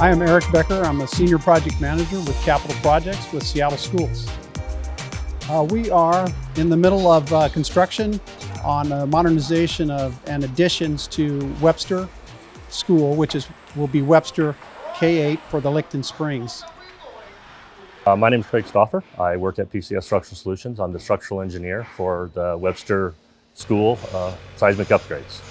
I am Eric Becker. I'm a Senior Project Manager with Capital Projects with Seattle Schools. Uh, we are in the middle of uh, construction on a modernization of and additions to Webster School, which is will be Webster K-8 for the Licton Springs. Uh, my name is Craig Stauffer. I work at PCS Structural Solutions. I'm the structural engineer for the Webster School uh, seismic upgrades.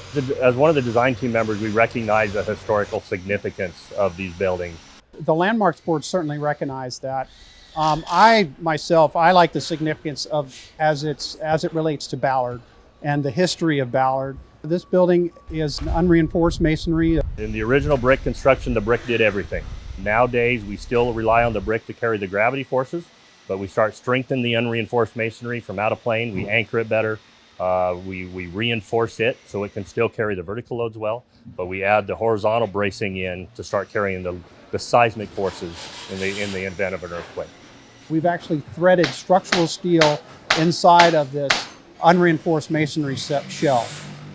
As one of the design team members, we recognize the historical significance of these buildings. The Landmarks Board certainly recognized that. Um, I myself, I like the significance of as it's as it relates to Ballard and the history of Ballard. This building is unreinforced masonry. In the original brick construction, the brick did everything. Nowadays, we still rely on the brick to carry the gravity forces, but we start strengthening the unreinforced masonry from out of plane. We anchor it better. Uh, we, we reinforce it so it can still carry the vertical loads well, but we add the horizontal bracing in to start carrying the, the seismic forces in the, in the event of an earthquake. We've actually threaded structural steel inside of this unreinforced masonry shell.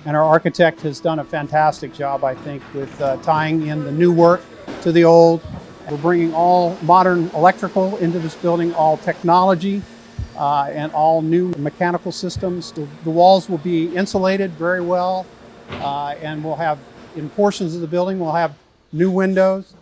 And our architect has done a fantastic job, I think, with uh, tying in the new work to the old. We're bringing all modern electrical into this building, all technology, uh, and all new mechanical systems. The, the, walls will be insulated very well, uh, and we'll have, in portions of the building, we'll have new windows,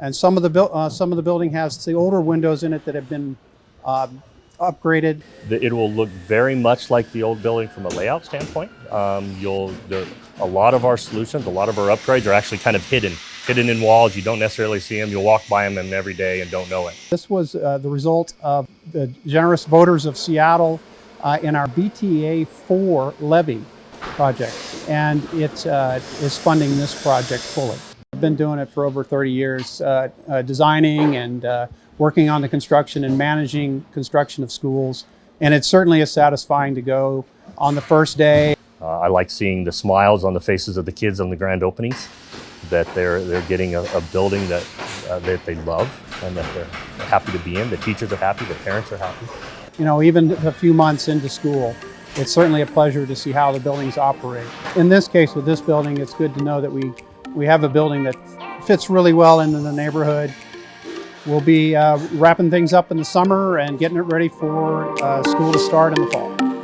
and some of the, uh, some of the building has the older windows in it that have been um, upgraded. It will look very much like the old building from a layout standpoint. Um, you'll, there, a lot of our solutions, a lot of our upgrades are actually kind of hidden, hidden in walls. You don't necessarily see them. You'll walk by them every day and don't know it. This was uh, the result of the generous voters of Seattle uh, in our BTA 4 levy project, and it uh, is funding this project fully. I've been doing it for over 30 years, uh, uh, designing and uh, working on the construction and managing construction of schools. And it certainly is satisfying to go on the first day. Uh, I like seeing the smiles on the faces of the kids on the grand openings, that they're, they're getting a, a building that, uh, that they love and that they're happy to be in. The teachers are happy, the parents are happy. You know, even a few months into school, it's certainly a pleasure to see how the buildings operate. In this case, with this building, it's good to know that we, we have a building that fits really well into the neighborhood. We'll be uh, wrapping things up in the summer and getting it ready for uh, school to start in the fall.